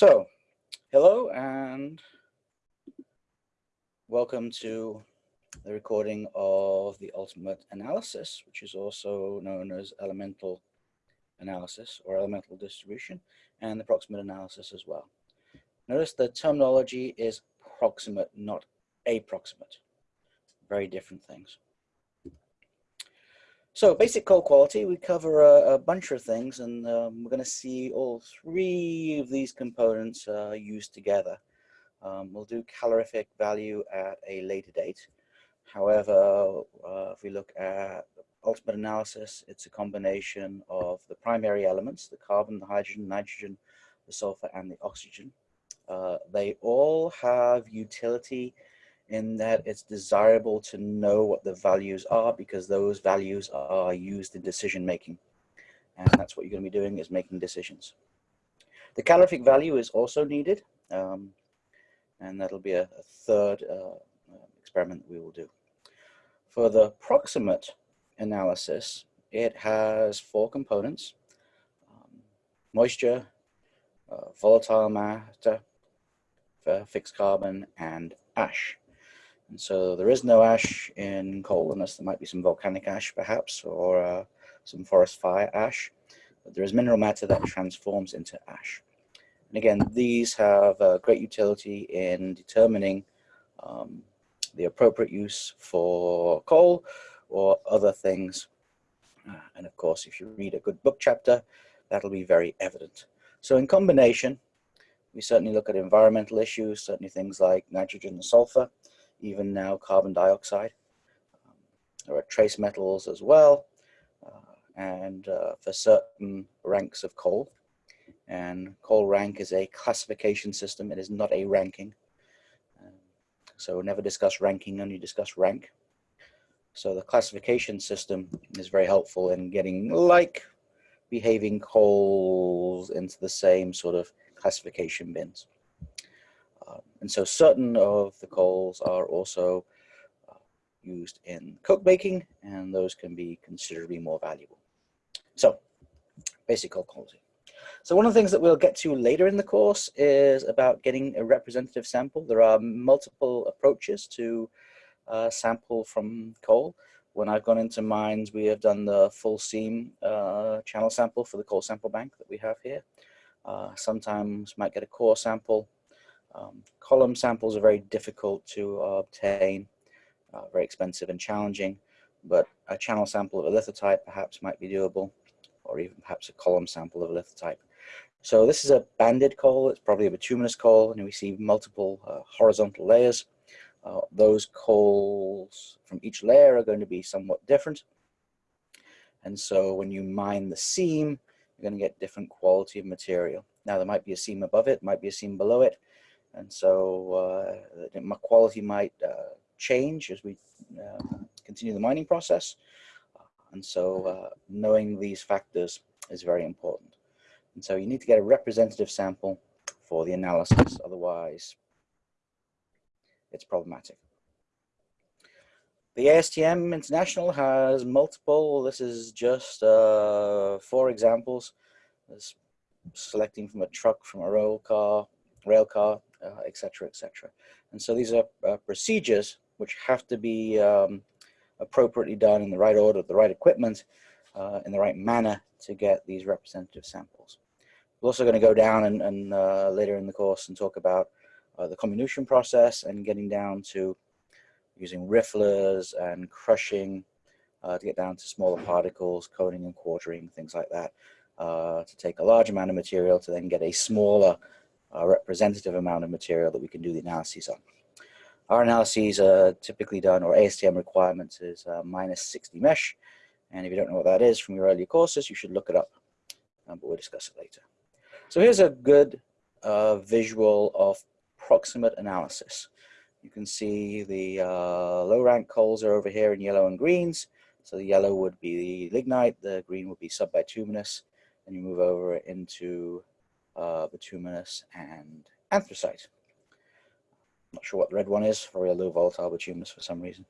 So, hello and welcome to the recording of the ultimate analysis, which is also known as elemental analysis or elemental distribution and the proximate analysis as well. Notice the terminology is proximate, not approximate. Very different things. So basic coal quality, we cover a, a bunch of things and um, we're going to see all three of these components uh, used together. Um, we'll do calorific value at a later date. However, uh, if we look at ultimate analysis, it's a combination of the primary elements, the carbon, the hydrogen, nitrogen, the sulfur, and the oxygen. Uh, they all have utility in that it's desirable to know what the values are because those values are used in decision making. And that's what you're going to be doing is making decisions. The calorific value is also needed. Um, and that'll be a, a third uh, experiment we will do. For the proximate analysis, it has four components, um, moisture, uh, volatile matter, fixed carbon, and ash. And so there is no ash in coal unless there might be some volcanic ash perhaps or uh, some forest fire ash. But there is mineral matter that transforms into ash. And again, these have uh, great utility in determining um, the appropriate use for coal or other things. Uh, and of course, if you read a good book chapter, that'll be very evident. So in combination, we certainly look at environmental issues, certainly things like nitrogen and sulfur, even now carbon dioxide. Um, there are trace metals as well, uh, and uh, for certain ranks of coal. And coal rank is a classification system, it is not a ranking. Um, so never discuss ranking, only discuss rank. So the classification system is very helpful in getting like behaving coals into the same sort of classification bins. And so certain of the coals are also uh, used in coke baking, and those can be considerably more valuable. So, basic coal quality. So one of the things that we'll get to later in the course is about getting a representative sample. There are multiple approaches to uh, sample from coal. When I've gone into mines, we have done the full seam uh, channel sample for the coal sample bank that we have here. Uh, sometimes might get a core sample um, column samples are very difficult to obtain, uh, very expensive and challenging, but a channel sample of a lithotype perhaps might be doable, or even perhaps a column sample of a lithotype. So this is a banded coal, it's probably a bituminous coal, and we see multiple uh, horizontal layers. Uh, those coals from each layer are going to be somewhat different. And so when you mine the seam, you're going to get different quality of material. Now there might be a seam above it, might be a seam below it, and so uh, my quality might uh, change as we uh, continue the mining process. And so knowing these factors is very important. And so you need to get a representative sample for the analysis, otherwise it's problematic. The ASTM International has multiple, this is just uh, four examples. Selecting from a truck, from a rail car, rail car, etc., uh, etc. Et and so these are uh, procedures which have to be um, appropriately done in the right order, the right equipment, uh, in the right manner to get these representative samples. We're also going to go down and, and later in the course and talk about the comminution process and getting down to using rifflers and crushing uh, to get down to smaller particles, coning and quartering, things like that, uh, to take a large amount of material to then get a smaller a representative amount of material that we can do the analyses on. Our analyses are typically done, or ASTM requirements is uh, minus 60 mesh. And if you don't know what that is from your earlier courses, you should look it up, um, but we'll discuss it later. So here's a good uh, visual of proximate analysis. You can see the uh, low rank coals are over here in yellow and greens. So the yellow would be the lignite, the green would be subbituminous, and you move over into uh, bituminous, and anthracite. Not sure what the red one is, very low volatile bituminous for some reason.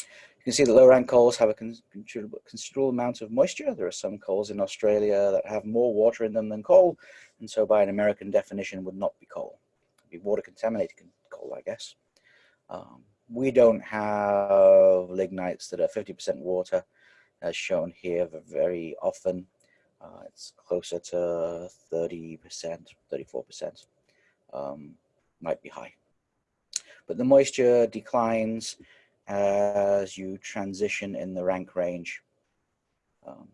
You can see that low rank coals have a considerable, considerable amount of moisture. There are some coals in Australia that have more water in them than coal, and so by an American definition would not be coal. It'd be water contaminated coal, I guess. Um, we don't have lignites that are 50% water, as shown here very often. Uh, it's closer to 30%, 34%. Um, might be high. But the moisture declines as you transition in the rank range. Um,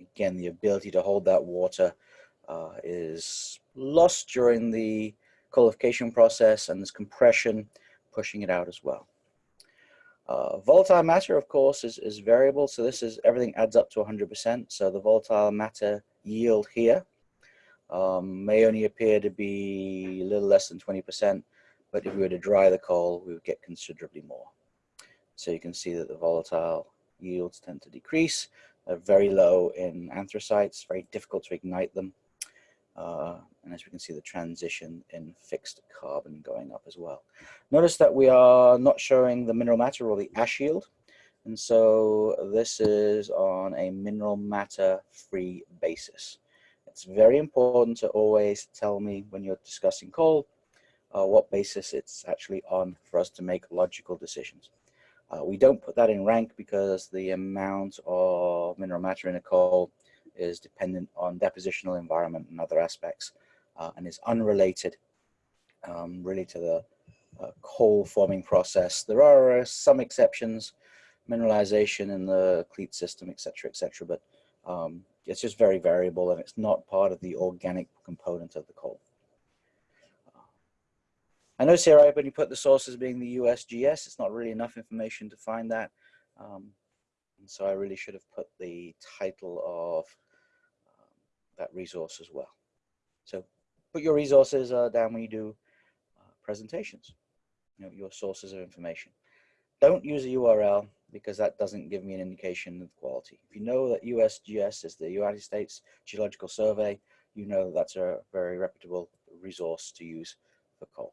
again, the ability to hold that water uh, is lost during the coalification process and there's compression pushing it out as well. Uh, volatile matter, of course, is, is variable. So this is everything adds up to 100%. So the volatile matter yield here um, may only appear to be a little less than 20%, but if we were to dry the coal, we would get considerably more. So you can see that the volatile yields tend to decrease. They're very low in anthracites, very difficult to ignite them. Uh, and as we can see, the transition in fixed carbon going up as well. Notice that we are not showing the mineral matter or the ash yield. And so this is on a mineral matter free basis. It's very important to always tell me when you're discussing coal, uh, what basis it's actually on for us to make logical decisions. Uh, we don't put that in rank because the amount of mineral matter in a coal is dependent on depositional environment and other aspects uh, and is unrelated um, really to the uh, coal forming process. There are uh, some exceptions, mineralization in the cleat system, etc., etc., but um, it's just very variable and it's not part of the organic component of the coal. I know Sarah, when you put the sources being the USGS, it's not really enough information to find that. Um, so I really should have put the title of that resource as well. So put your resources uh, down when you do uh, presentations, you know, your sources of information. Don't use a URL because that doesn't give me an indication of quality. If you know that USGS is the United States Geological Survey, you know that's a very reputable resource to use for coal.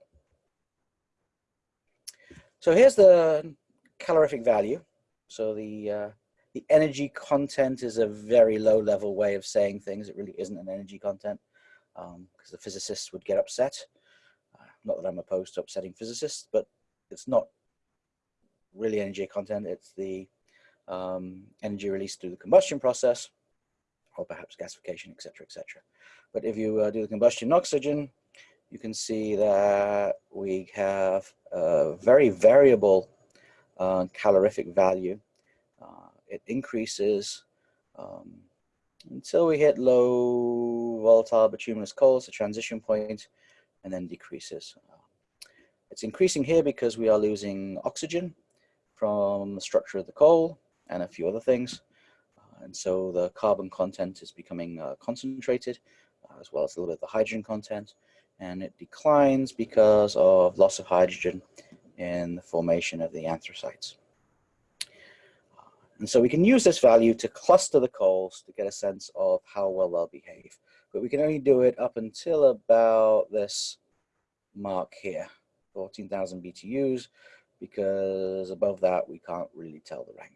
So here's the calorific value. So the, uh, the energy content is a very low level way of saying things. It really isn't an energy content because um, the physicists would get upset. Uh, not that I'm opposed to upsetting physicists, but it's not really energy content. It's the um, energy released through the combustion process, or perhaps gasification, etc., etc. But if you uh, do the combustion oxygen, you can see that we have a very variable uh, calorific value. It increases um, until we hit low volatile bituminous coals, the transition point, and then decreases. It's increasing here because we are losing oxygen from the structure of the coal and a few other things. Uh, and so the carbon content is becoming uh, concentrated, uh, as well as a little bit of the hydrogen content. And it declines because of loss of hydrogen in the formation of the anthracites. And so we can use this value to cluster the coals to get a sense of how well they'll behave. But we can only do it up until about this mark here, 14,000 BTUs, because above that we can't really tell the rank.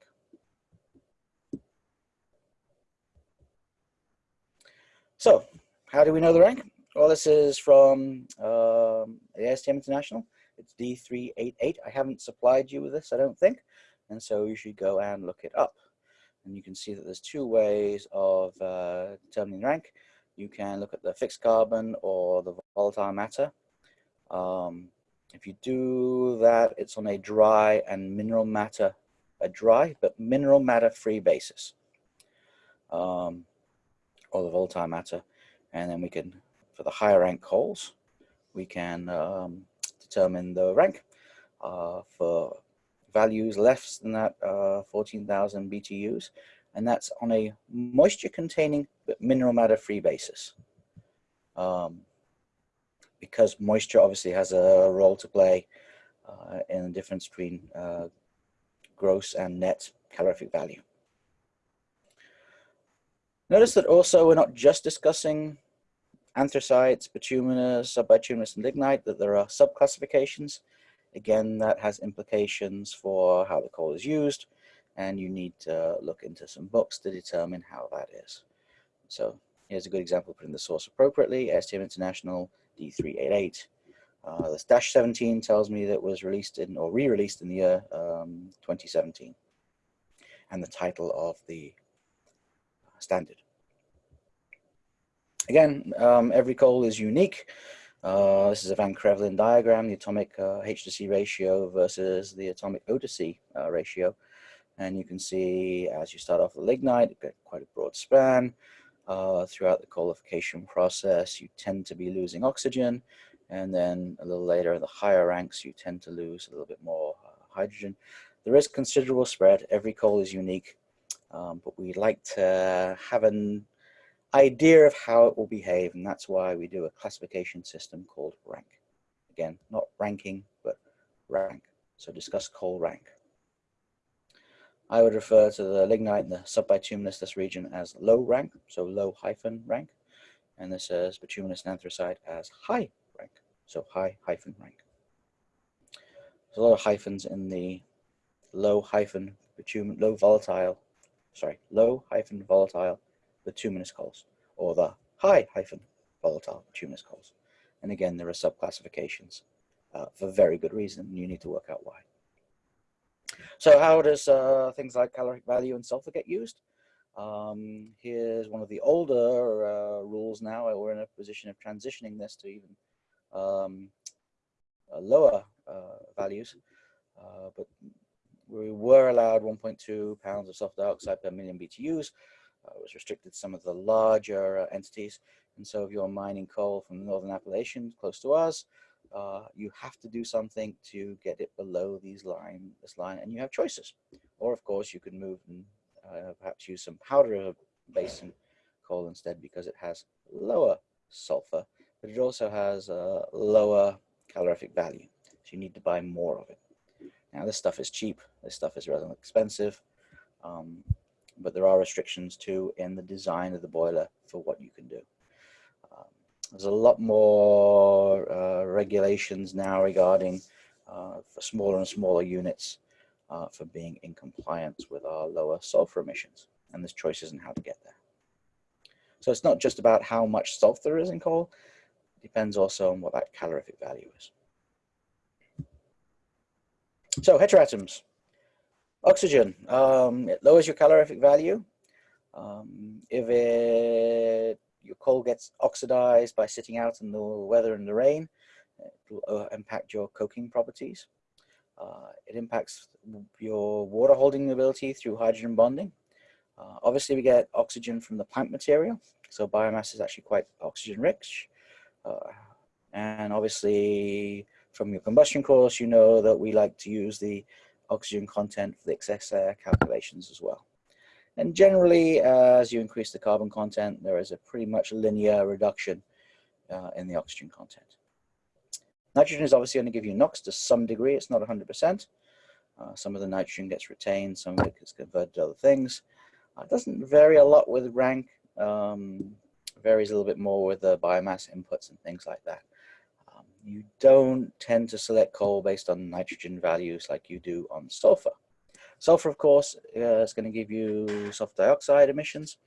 So how do we know the rank? Well, this is from um, ASTM International. It's D388. I haven't supplied you with this, I don't think. And so you should go and look it up. And you can see that there's two ways of uh, determining rank. You can look at the fixed carbon or the volatile matter. Um, if you do that, it's on a dry and mineral matter, a dry but mineral matter free basis. Um, or the volatile matter. And then we can, for the higher rank coals, we can um, determine the rank uh, for values less than that uh, 14,000 BTUs, and that's on a moisture containing but mineral matter free basis. Um, because moisture obviously has a role to play uh, in the difference between uh, gross and net calorific value. Notice that also we're not just discussing anthracites, bituminous, subbituminous, and lignite, that there are subclassifications. Again, that has implications for how the coal is used. and you need to look into some books to determine how that is. So here's a good example, putting the source appropriately, ASTM International D388. Uh, this dash 17 tells me that was released in or re-released in the year um, 2017 and the title of the standard. Again, um, every coal is unique. Uh, this is a Van Krevelen diagram, the atomic uh, H to C ratio versus the atomic O to C uh, ratio. And you can see as you start off with lignite, you get quite a broad span. Uh, throughout the coalification process, you tend to be losing oxygen. And then a little later in the higher ranks, you tend to lose a little bit more uh, hydrogen. There is considerable spread. Every coal is unique, um, but we like to have an idea of how it will behave. And that's why we do a classification system called rank. Again, not ranking, but rank. So discuss coal rank. I would refer to the lignite in the subbituminous this region as low rank, so low hyphen rank. And this is bituminous and anthracite as high rank, so high hyphen rank. There's a lot of hyphens in the low hyphen bitumen, low volatile, sorry, low hyphen volatile bituminous coals, or the high hyphen volatile bituminous coals. And again, there are subclassifications uh, for very good reason. You need to work out why. So how does uh, things like calorific value and sulfur get used? Um, here's one of the older uh, rules now. We're in a position of transitioning this to even um, uh, lower uh, values, uh, but we were allowed 1.2 pounds of sulfur dioxide per million BTUs. Uh, was restricted to some of the larger entities. And so if you're mining coal from the Northern Appalachians close to us, uh, you have to do something to get it below these line, this line, and you have choices. Or of course, you can move and uh, perhaps use some powder basin coal instead because it has lower sulfur, but it also has a lower calorific value. So you need to buy more of it. Now this stuff is cheap. This stuff is rather expensive, um, but there are restrictions too in the design of the boiler for what you can do. There's a lot more uh, regulations now regarding uh, for smaller and smaller units uh, for being in compliance with our lower sulfur emissions. And there's choices in how to get there. So it's not just about how much sulfur there is in coal, it depends also on what that calorific value is. So heteroatoms. Oxygen, um, it lowers your calorific value. Um, if it your coal gets oxidized by sitting out in the weather and the rain. It will uh, impact your coking properties. Uh, it impacts your water holding ability through hydrogen bonding. Uh, obviously, we get oxygen from the plant material, so biomass is actually quite oxygen rich. Uh, and obviously, from your combustion course, you know that we like to use the oxygen content for the excess air calculations as well. And generally, uh, as you increase the carbon content, there is a pretty much linear reduction uh, in the oxygen content. Nitrogen is obviously going to give you NOx to some degree. It's not 100%. Uh, some of the nitrogen gets retained, some of it gets converted to other things. Uh, it doesn't vary a lot with rank. Um, varies a little bit more with the biomass inputs and things like that. You don't tend to select coal based on nitrogen values like you do on sulfur. Sulfur, of course, uh, is going to give you sulfur dioxide emissions.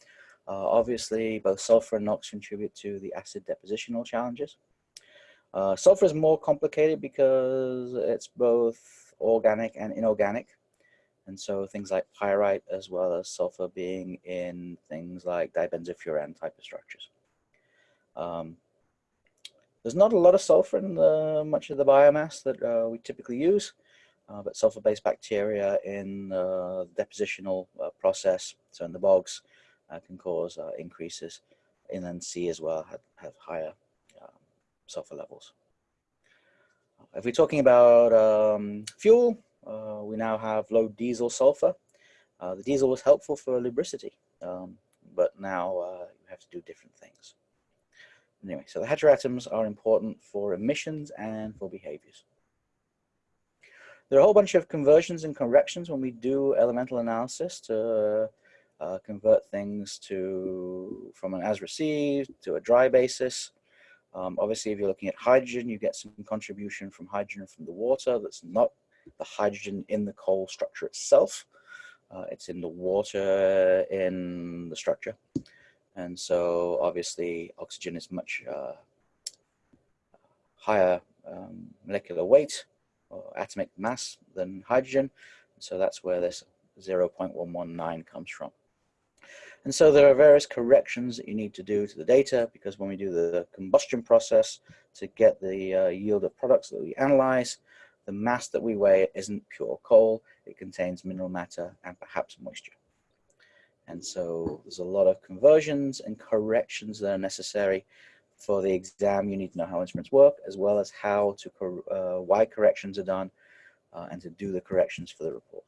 Uh, obviously, both sulfur and NOx contribute to the acid depositional challenges. Uh, sulfur is more complicated because it's both organic and inorganic. And so things like pyrite as well as sulfur being in things like dibenzofuran type of structures. Um, there's not a lot of sulfur in the, much of the biomass that uh, we typically use uh, but sulfur-based bacteria in uh, the depositional uh, process, so in the bogs, uh, can cause increases. Inland sea as well have, have higher um, sulfur levels. If we're talking about um, fuel, we now have low diesel sulfur. the diesel was helpful for lubricity, um, but now you have to do different things. Anyway, so the heteroatoms are important for emissions and for behaviors. There are a whole bunch of conversions and corrections when we do elemental analysis to uh, convert things to from an as received to a dry basis. Um, obviously, if you're looking at hydrogen, you get some contribution from hydrogen from the water that's not the hydrogen in the coal structure itself. Uh, it's in the water in the structure. And so obviously oxygen is much uh, higher um, molecular weight or atomic mass than hydrogen. So that's where this 0.119 comes from. And so there are various corrections that you need to do to the data because when we do the combustion process to get the uh, yield of products that we analyze, the mass that we weigh isn't pure coal, it contains mineral matter and perhaps moisture. And so there's a lot of conversions and corrections that are necessary for the exam. You need to know how instruments work as well as how to, uh, why corrections are done uh, and to do the corrections for the report.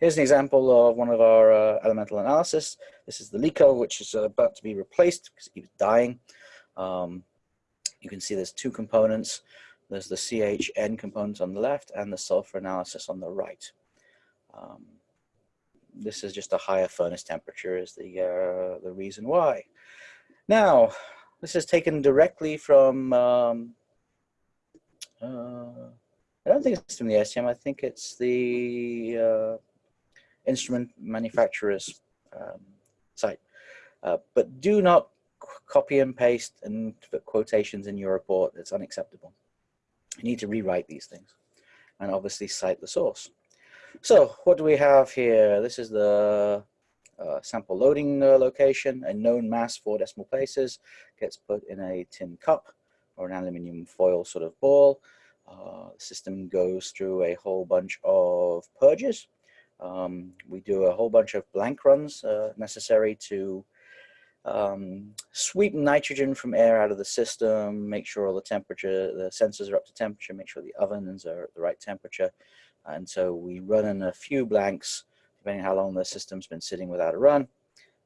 Here's an example of one of our uh, elemental analysis. This is the LECO, which is about to be replaced because it keeps dying. Um, you can see there's two components. There's the CHN component on the left and the sulfur analysis on the right. Um, this is just a higher furnace temperature is the, uh, the reason why. Now, this is taken directly from, um, uh, I don't think it's from the ASTM, I think it's the uh, instrument manufacturer's um, site. Uh, but do not copy and paste and put quotations in your report. It's unacceptable. You need to rewrite these things and obviously cite the source. So what do we have here? This is the uh, sample loading uh, location, a known mass, four decimal places, gets put in a tin cup or an aluminium foil sort of ball. Uh, the system goes through a whole bunch of purges um, we do a whole bunch of blank runs uh, necessary to um, sweep nitrogen from air out of the system, make sure all the temperature, the sensors are up to temperature, make sure the ovens are at the right temperature. And so we run in a few blanks, depending how long the system's been sitting without a run.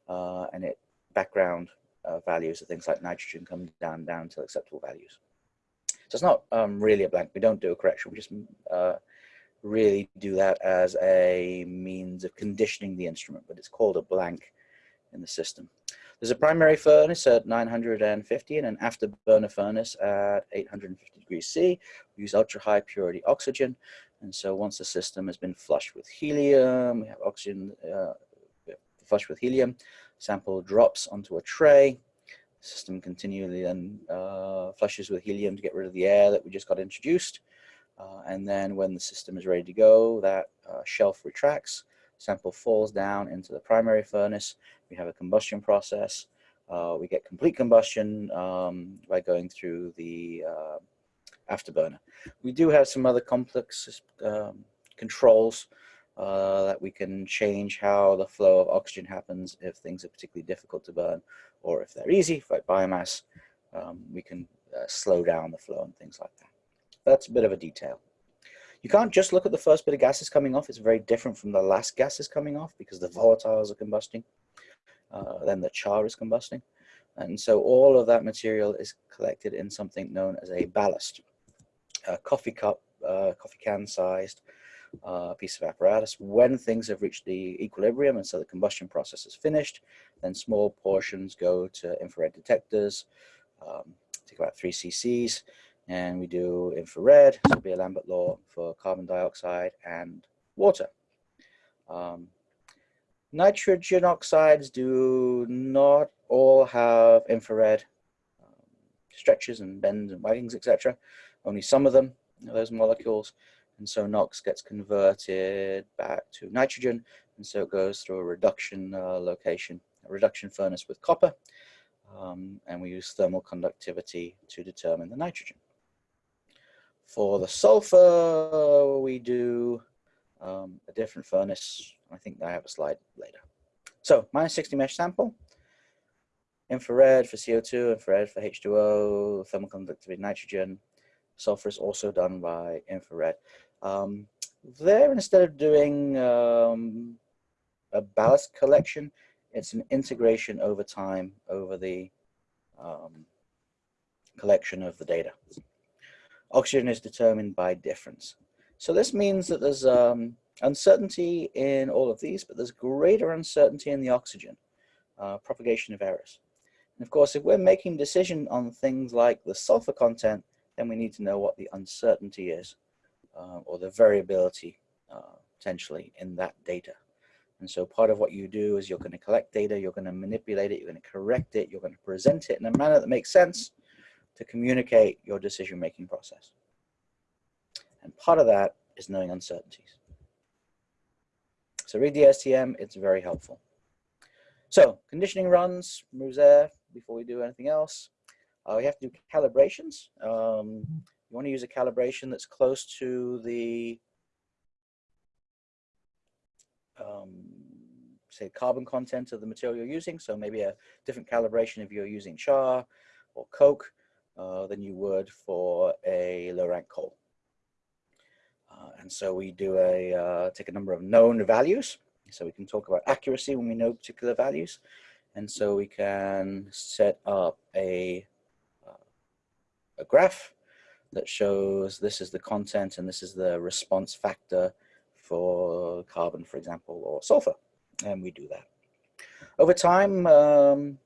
Uh, and it background uh, values of things like nitrogen come down, down to acceptable values. So it's not um, really a blank. We don't do a correction. We just uh, really do that as a means of conditioning the instrument, but it's called a blank in the system. There's a primary furnace at 950 and an afterburner furnace at 850 degrees C. We use ultra high purity oxygen. And so once the system has been flushed with helium, we have oxygen uh, flushed with helium, sample drops onto a tray. The system continually then uh, flushes with helium to get rid of the air that we just got introduced. Uh, and then when the system is ready to go, that uh, shelf retracts, sample falls down into the primary furnace. We have a combustion process. Uh, we get complete combustion um, by going through the uh, afterburner. We do have some other complex um, controls uh, that we can change how the flow of oxygen happens if things are particularly difficult to burn, or if they're easy, like biomass, um, we can uh, slow down the flow and things like that. That's a bit of a detail. You can't just look at the first bit of gases coming off. It's very different from the last gases coming off because the volatiles are combusting. Uh, then the char is combusting. And so all of that material is collected in something known as a ballast. A coffee cup, uh, coffee can sized uh, piece of apparatus. When things have reached the equilibrium and so the combustion process is finished, then small portions go to infrared detectors, um, take about three cc's, and we do infrared, so it'll be a Lambert law for carbon dioxide and water. Um, nitrogen oxides do not all have infrared um, stretches and bends and waggings, etc. Only some of them, those molecules. And so NOx gets converted back to nitrogen. And so it goes through a reduction uh, location, a reduction furnace with copper. Um, and we use thermal conductivity to determine the nitrogen. For the sulfur, we do um, a different furnace. I think I have a slide later. So minus 60 mesh sample, infrared for CO2, infrared for H2O, thermal conductivity nitrogen. Sulfur is also done by infrared. Um, there, instead of doing um, a ballast collection, it's an integration over time over the um, collection of the data. Oxygen is determined by difference. So this means that there's um, uncertainty in all of these, but there's greater uncertainty in the oxygen, uh, propagation of errors. And of course, if we're making decision on things like the sulfur content, then we need to know what the uncertainty is, uh, or the variability uh, potentially in that data. And so part of what you do is you're going to collect data, you're going to manipulate it, you're going to correct it, you're going to present it in a manner that makes sense to communicate your decision-making process. And part of that is knowing uncertainties. So read the ASTM, it's very helpful. So conditioning runs, moves there before we do anything else. Uh, we have to do calibrations. Um, you want to use a calibration that's close to the um, say carbon content of the material you're using. So maybe a different calibration if you're using char or coke uh, than you would for a low rank coal. Uh, and so we do a, uh, take a number of known values. So we can talk about accuracy when we know particular values. And so we can set up a, a graph that shows this is the content and this is the response factor for carbon, for example, or sulfur. And we do that. Over time, um,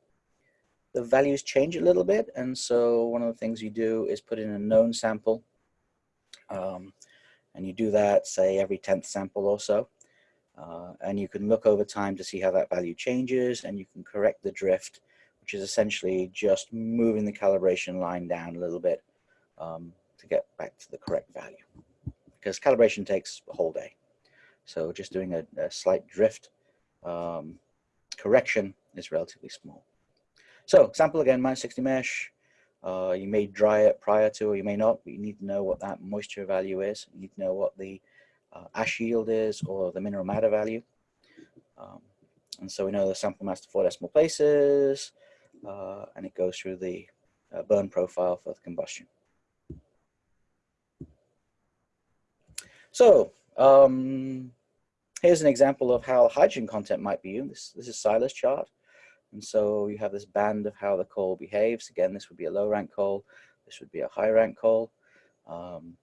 the values change a little bit. And so one of the things you do is put in a known sample. Um, and you do that, say, every 10th sample or so. Uh, and you can look over time to see how that value changes and you can correct the drift, which is essentially just moving the calibration line down a little bit um, to get back to the correct value. Because calibration takes a whole day. So just doing a, a slight drift um, correction is relatively small. So sample again, minus 60 mesh. Uh, you may dry it prior to, or you may not, but you need to know what that moisture value is. You need to know what the uh, ash yield is or the mineral matter value. Um, and so we know the sample mass to four decimal places, uh, and it goes through the uh, burn profile for the combustion. So um, here's an example of how hydrogen content might be used. This, this is Seyler's chart. And so you have this band of how the coal behaves. Again, this would be a low rank coal. This would be a high rank coal. Um,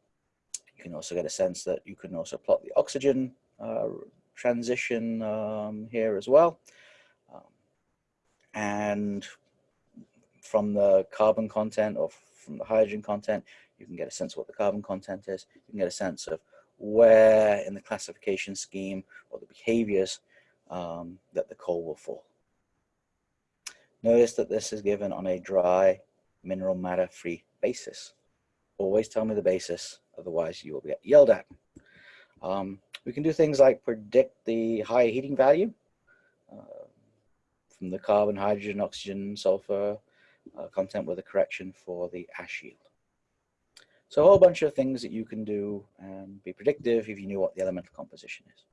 you can also get a sense that you can also plot the oxygen uh, transition um, here as well. Um, and from the carbon content or from the hydrogen content, you can get a sense of what the carbon content is. You can get a sense of where in the classification scheme or the behaviors um, that the coal will fall. Notice that this is given on a dry mineral matter free basis. Always tell me the basis, otherwise you will get yelled at. Um, we can do things like predict the high heating value uh, from the carbon, hydrogen, oxygen, sulfur uh, content with a correction for the ash yield. So a whole bunch of things that you can do and be predictive if you knew what the elemental composition is.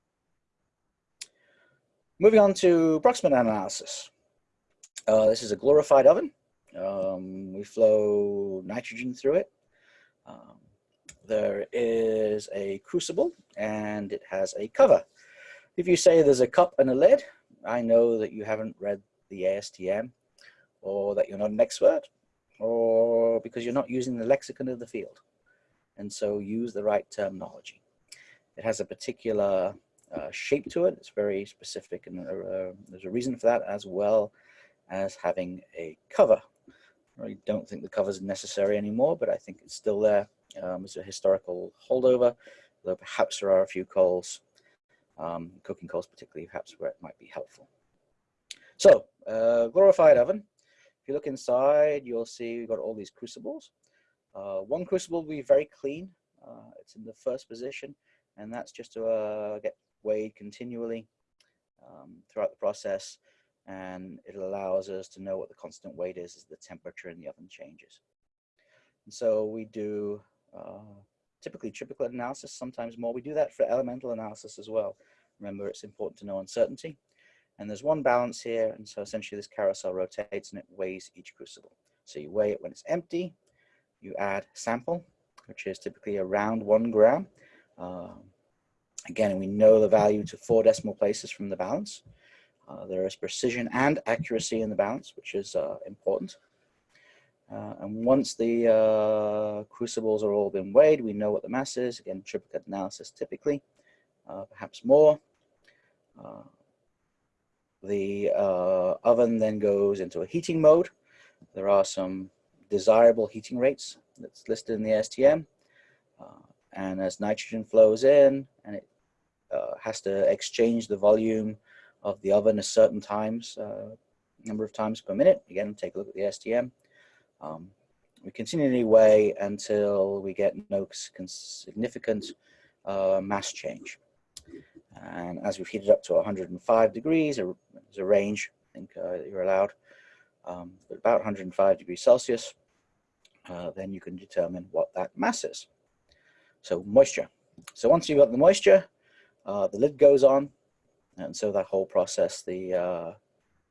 Moving on to proximate analysis. Uh, this is a glorified oven. Um, we flow nitrogen through it. Um, there is a crucible and it has a cover. If you say there's a cup and a lid, I know that you haven't read the ASTM or that you're not an expert or because you're not using the lexicon of the field and so use the right terminology. It has a particular uh, shape to it. It's very specific and uh, there's a reason for that as well as having a cover. I don't think the cover is necessary anymore, but I think it's still there um, as a historical holdover, though perhaps there are a few coals, um, coking coals particularly, perhaps where it might be helpful. So, uh, glorified oven. If you look inside, you'll see we've got all these crucibles. Uh, one crucible will be very clean. Uh, it's in the first position, and that's just to uh, get weighed continually um, throughout the process. And it allows us to know what the constant weight is as the temperature in the oven changes. And so we do uh, typically triplicate analysis, sometimes more. We do that for elemental analysis as well. Remember, it's important to know uncertainty. And there's one balance here, and so essentially this carousel rotates and it weighs each crucible. So you weigh it when it's empty, you add sample, which is typically around one gram. Uh, again, we know the value to four decimal places from the balance. Uh, there is precision and accuracy in the balance, which is uh, important. Uh, and once the uh, crucibles are all been weighed, we know what the mass is. Again, triplicate analysis typically, uh, perhaps more. The oven then goes into a heating mode. There are some desirable heating rates that's listed in the ASTM. Uh, and as nitrogen flows in and it uh, has to exchange the volume of the oven a certain times, uh, number of times per minute. Again, take a look at the ASTM. Um, we continually weigh until we get no significant uh, mass change. And as we've heated up to 105 degrees, there's a range, I think uh, you're allowed, um, but about 105 degrees Celsius, uh, then you can determine what that mass is. So moisture. So once you've got the moisture, uh, the lid goes on, and so that whole process, the uh,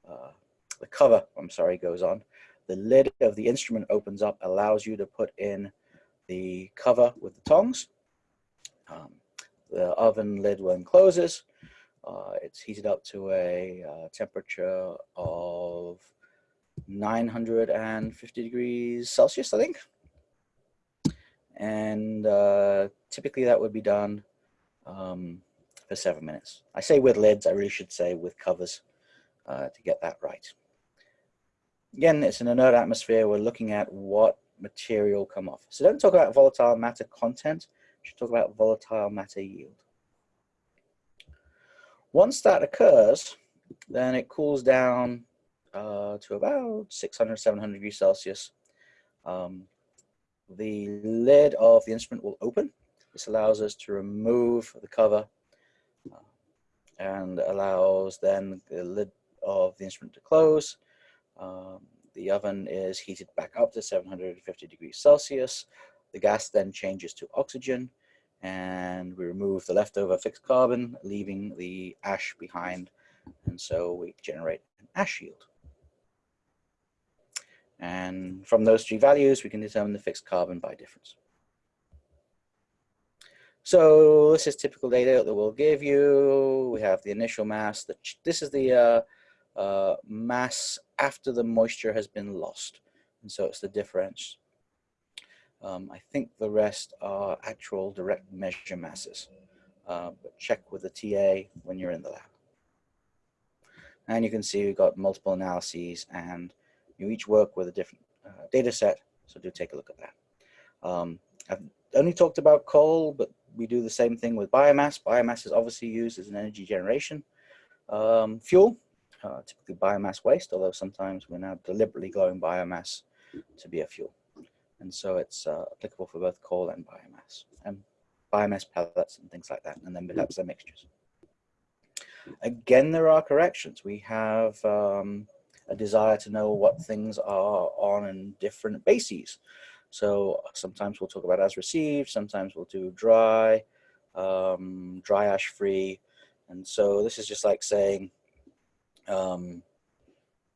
uh, the cover, I'm sorry, goes on. The lid of the instrument opens up, allows you to put in the cover with the tongs. Um, the oven lid when closes, uh, it's heated up to a uh, temperature of 950 degrees Celsius, I think. And uh, typically that would be done um, for seven minutes. I say with lids, I really should say with covers uh, to get that right. Again, it's an inert atmosphere. We're looking at what material come off. So don't talk about volatile matter content, talk about volatile matter yield. Once that occurs, then it cools down uh, to about 600, 700 degrees Celsius. Um, the lid of the instrument will open. This allows us to remove the cover uh, and allows then the lid of the instrument to close. Um, the oven is heated back up to 750 degrees Celsius. The gas then changes to oxygen and we remove the leftover fixed carbon, leaving the ash behind. And so we generate an ash yield. And from those three values, we can determine the fixed carbon by difference. So this is typical data that we'll give you. We have the initial mass. The, this is the uh, uh, mass after the moisture has been lost. And so it's the difference. Um, I think the rest are actual direct measure masses. Uh, but check with the TA when you're in the lab. And you can see we've got multiple analyses and you each work with a different uh, data set. So do take a look at that. Um, I've only talked about coal, but we do the same thing with biomass. Biomass is obviously used as an energy generation um, fuel, uh, typically biomass waste, although sometimes we're now deliberately growing biomass to be a fuel. And so it's uh, applicable for both coal and biomass, and biomass pellets and things like that, and then perhaps their mixtures. Again, there are corrections. We have um, a desire to know what things are on in different bases. So sometimes we'll talk about as received, sometimes we'll do dry, um, dry ash free. And so this is just like saying um,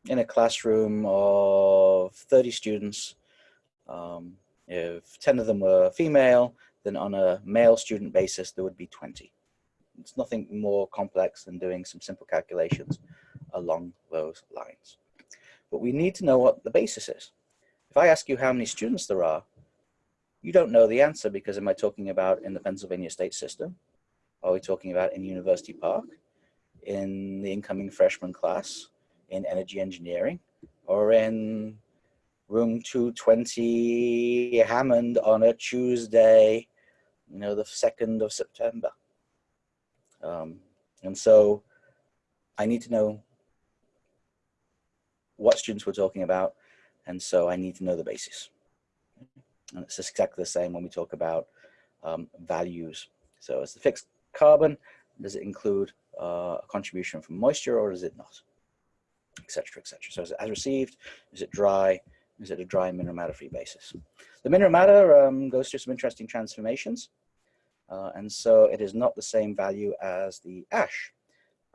in a classroom of 30 students, um, if 10 of them were female, then on a male student basis, there would be 20. It's nothing more complex than doing some simple calculations along those lines. But we need to know what the basis is. If I ask you how many students there are, you don't know the answer because am I talking about in the Pennsylvania state system? Are we talking about in University Park, in the incoming freshman class, in energy engineering, or in room 220 Hammond on a Tuesday, you know, the 2nd of September? Um, and so I need to know what students we're talking about and so I need to know the basis. And it's exactly the same when we talk about um, values. So it's the fixed carbon, does it include uh, a contribution from moisture or does it not? Etc. Etc. So is it as received? Is it dry? Is it a dry mineral matter free basis? The mineral matter um, goes through some interesting transformations. Uh, and so it is not the same value as the ash.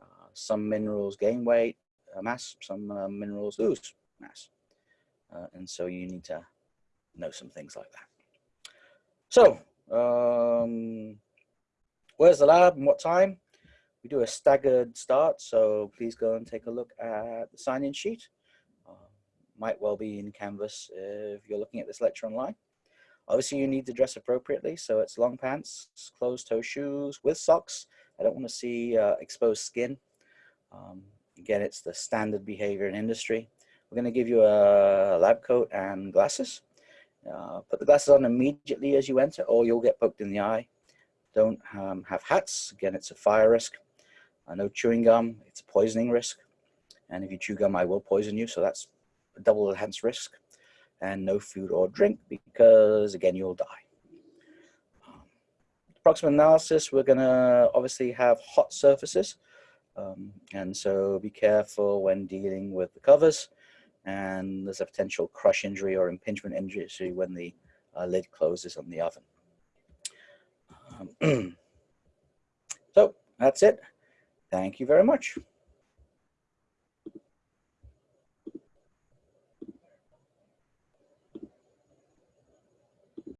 Uh, some minerals gain weight, uh, mass, some uh, minerals lose mass. Uh, and so you need to know some things like that. So, um, where's the lab and what time? We do a staggered start, so please go and take a look at the sign-in sheet. Might well be in Canvas if you're looking at this lecture online. Obviously, you need to dress appropriately, so it's long pants, closed-toe shoes with socks. I don't want to see uh, exposed skin. Um, again, it's the standard behavior in industry. We're going to give you a lab coat and glasses. Uh, put the glasses on immediately as you enter or you'll get poked in the eye. Don't um, have hats. Again, it's a fire risk. Uh, no chewing gum. It's a poisoning risk. And if you chew gum, I will poison you. So that's double enhanced risk. And no food or drink because, again, you'll die. Um, proximate analysis, we're going to obviously have hot surfaces. Um, and so be careful when dealing with the covers. And there's a potential crush injury or impingement injury when the uh, lid closes on the oven. Um, so that's it. Thank you very much.